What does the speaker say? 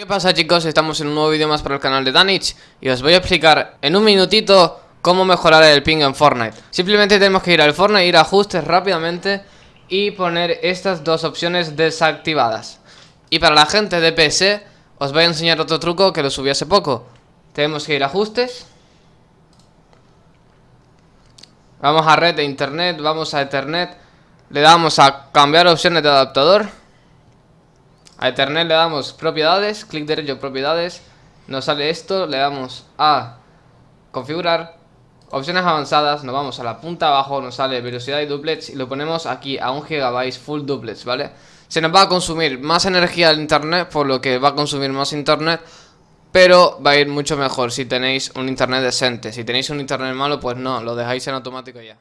¿Qué pasa chicos? Estamos en un nuevo vídeo más para el canal de Danich Y os voy a explicar en un minutito cómo mejorar el ping en Fortnite. Simplemente tenemos que ir al Fortnite, ir a ajustes rápidamente Y poner estas dos opciones desactivadas. Y para la gente de PC os voy a enseñar otro truco que lo subí hace poco. Tenemos que ir a ajustes. Vamos a red de internet, vamos a ethernet. Le damos a cambiar opciones de adaptador a Ethernet le damos propiedades, clic derecho propiedades, nos sale esto, le damos a configurar, opciones avanzadas, nos vamos a la punta abajo, nos sale velocidad y duplets y lo ponemos aquí a 1 GB full duplets, ¿vale? Se nos va a consumir más energía el internet, por lo que va a consumir más internet, pero va a ir mucho mejor si tenéis un internet decente. Si tenéis un internet malo, pues no, lo dejáis en automático ya.